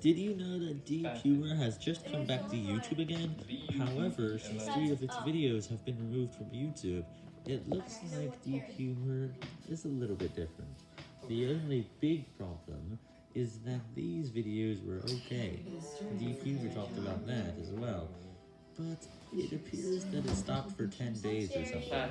Did you know that Deep Humor has just come back to YouTube again? However, since three of its videos have been removed from YouTube, it looks like Deep Humor is a little bit different. The only big problem is that these videos were okay. Deep Humor talked about that as well. But it appears that it stopped for 10 days or something.